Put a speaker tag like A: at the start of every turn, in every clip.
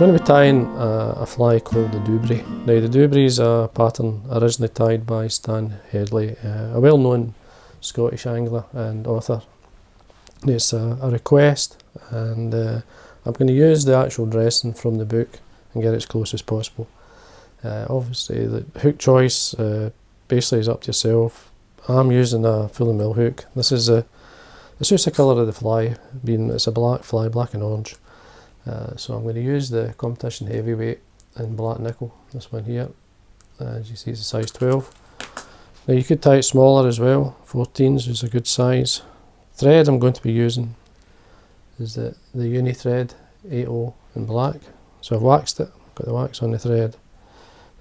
A: going to be tying a, a fly called the Doobry. Now the Doobry is a pattern originally tied by Stan Headley, uh, a well-known Scottish angler and author. It's a, a request and uh, I'm going to use the actual dressing from the book and get it as close as possible. Uh, obviously the hook choice uh, basically is up to yourself. I'm using a Fulling Mill hook. This is a, it's just the colour of the fly, being it's a black fly, black and orange. Uh, so I'm going to use the competition heavyweight in black nickel, this one here. As you see it's a size 12. Now you could tie it smaller as well, 14s is a good size. Thread I'm going to be using is the, the Uni thread 80 in black. So I've waxed it, got the wax on the thread.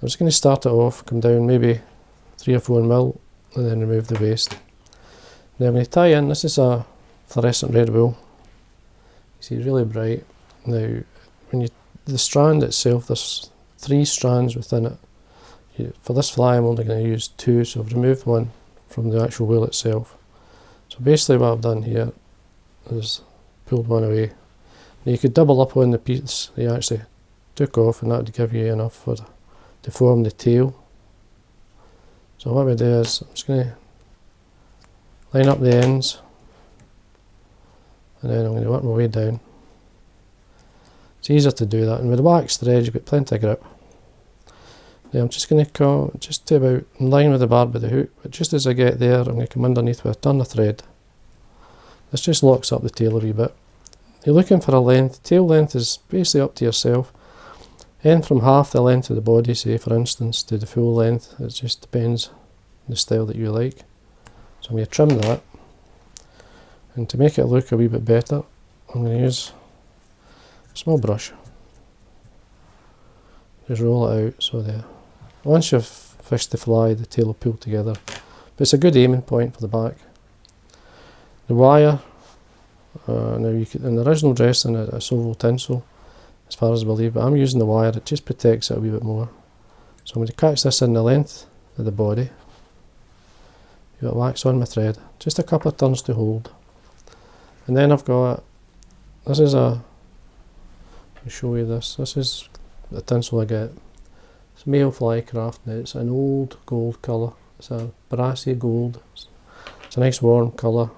A: I'm just going to start it off, come down maybe 3 or 4 mil and then remove the waste. Now I'm going to tie in, this is a fluorescent red wool. You see really bright. Now, when you the strand itself, there's three strands within it. You, for this fly, I'm only going to use two, so I've removed one from the actual wheel itself. So basically, what I've done here is pulled one away. Now you could double up on the piece you actually took off, and that would give you enough for the, to form the tail. So what we do is I'm just going to line up the ends, and then I'm going to work my way down. It's easier to do that and with the wax thread you've got plenty of grip. Now I'm just going to come just to about in line with the barb of the hook but just as I get there I'm going to come underneath with a turn of thread. This just locks up the tail a wee bit. You're looking for a length, tail length is basically up to yourself. End from half the length of the body say for instance to the full length, it just depends on the style that you like. So I'm going to trim that and to make it look a wee bit better I'm going to use small brush. Just roll it out so there. Once you've fished the fly, the tail will pull together. But it's a good aiming point for the back. The wire, uh, now you could, in the original dressing it's oval tinsel, as far as I believe, but I'm using the wire, it just protects it a wee bit more. So I'm going to catch this in the length of the body. You've got wax on my thread, just a couple of turns to hold. And then I've got, this is a show you this. This is the tinsel I get. It's male flycraft now. It's an old gold colour. It's a brassy gold. It's, a nice warm colour.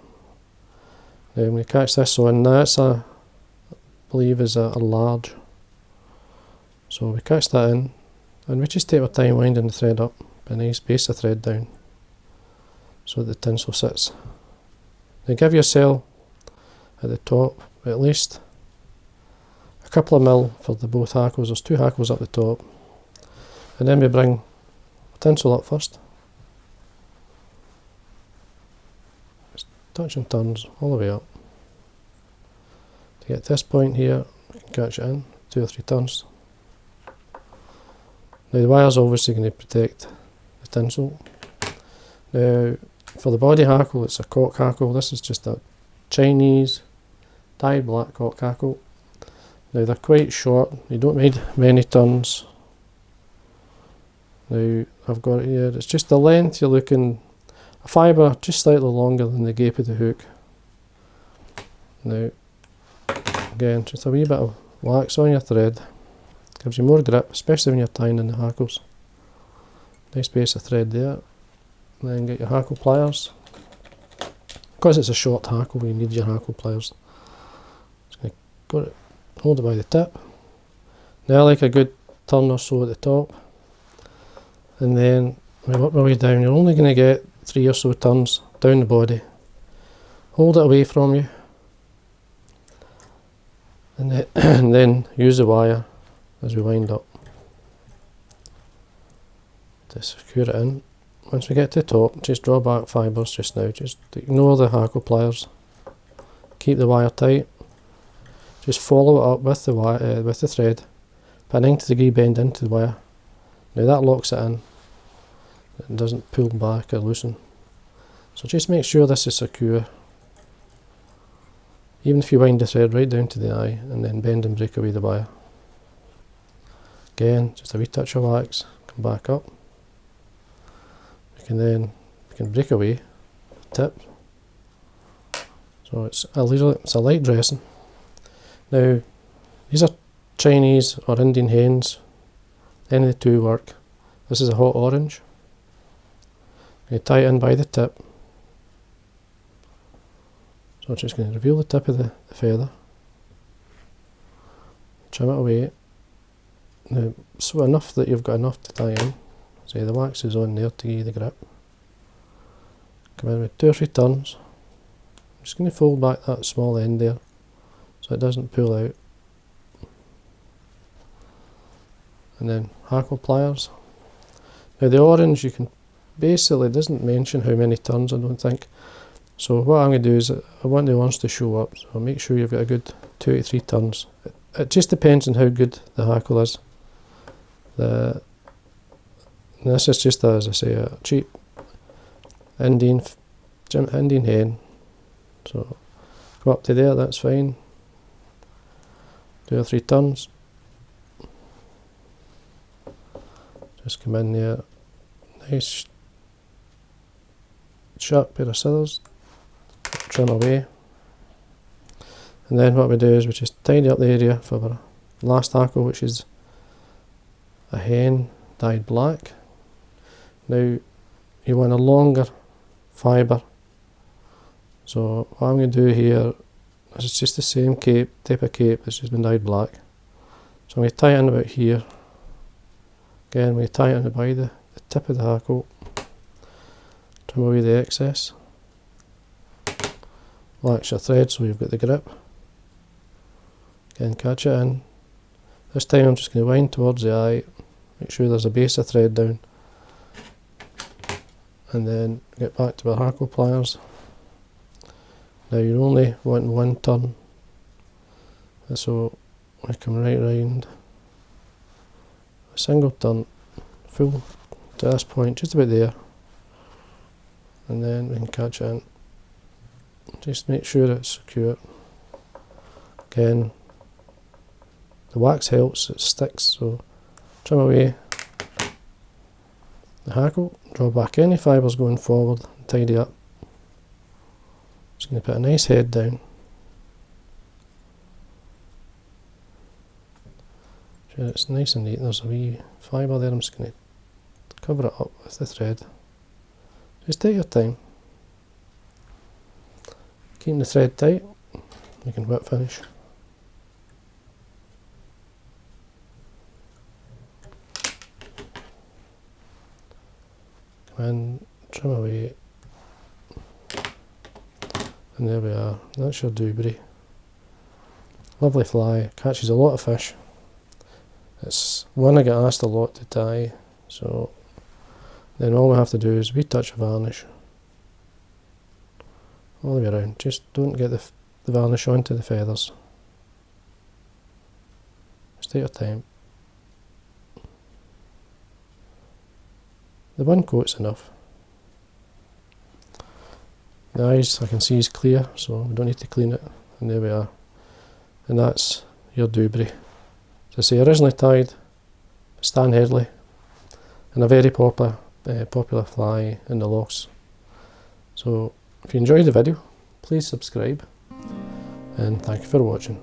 A: Now when you catch this on, that's a, I believe is a, a large. So we catch that in and we just take our time winding the thread up. A nice base the thread down so the tinsel sits. Now give yourself at the top at least couple of mil for the both hackles, there's two hackles up the top. And then we bring a tinsel up first. Just touch and turns all the way up. To get this point here catch it in two or three turns. Now the wire's obviously going to protect the tinsel. Now for the body hackle it's a cock hackle. This is just a Chinese dyed black cock hackle now they're quite short, you don't need many turns. Now I've got it here, it's just the length you're looking, a fibre just slightly longer than the gape of the hook. Now again just a wee bit of wax on your thread, gives you more grip especially when you're tying in the hackles. Nice piece of thread there. Then get your hackle pliers. Because it's a short hackle you need your hackle pliers. Just going to hold it by the tip. Now I like a good turn or so at the top. And then we work our way down. You're only going to get three or so turns down the body. Hold it away from you. And then, and then use the wire as we wind up to secure it in. Once we get to the top, just draw back fibres just now. Just ignore the hackle pliers. Keep the wire tight just follow it up with the wire, uh, with the thread, put a 90 degree bend into the wire. Now that locks it in. It doesn't pull back or loosen. So just make sure this is secure. Even if you wind the thread right down to the eye and then bend and break away the wire. Again, just a wee touch of wax, come back up. We can then we can break away the tip. So it's a little it's a light dressing. Now, these are Chinese or Indian hens, any of the two work. This is a hot orange. You tie it in by the tip. So I'm just going to reveal the tip of the, the feather. Trim it away. Now, so enough that you've got enough to tie in. See the wax is on there to give you the grip. Come in with two or three turns. I'm just going to fold back that small end there it doesn't pull out. And then hackle pliers. Now the orange you can basically doesn't mention how many turns I don't think. So what I'm going to do is I want the orange to show up so make sure you've got a good two to three turns. It, it just depends on how good the hackle is. The this is just as I say a cheap Indian Indian hen. So go up to there, that's fine. Two or three turns. Just come in there, nice sharp pair of scissors, trim away. And then what we do is we just tidy up the area for our last hackle, which is a hen dyed black. Now you want a longer fibre. So what I'm going to do here is just the same cape, type of cape, it's just been dyed black. So I'm going to tie it in about here. Again, we tie it in by the, the tip of the hackle, trim away the excess. Wax your thread so you've got the grip. Again, catch it in. This time I'm just going to wind towards the eye, make sure there's a base of thread down and then get back to our hackle pliers. Now you're only wanting one turn, so we come right round, a single turn, full to this point, just about there, and then we can catch it in. Just make sure it's secure. Again, the wax helps, it sticks, so trim away the hackle, draw back any fibres going forward and tidy up. Going to put a nice head down. Sure it's nice and neat, there's a wee fibre there, I'm just going to cover it up with the thread. Just take your time. Keep the thread tight, you can whip finish. and trim away and there we are, that's your Doobry. Lovely fly, catches a lot of fish. It's one I get asked a lot to tie, so then all we have to do is we touch of varnish all the way around. Just don't get the, the varnish onto the feathers. Just take your time. The one coat's enough. The eyes I can see is clear, so we don't need to clean it. And there we are. And that's your Doobry. As I say, originally tied Stan Headley, and a very popular, uh, popular fly in the lochs. So if you enjoyed the video, please subscribe, and thank you for watching.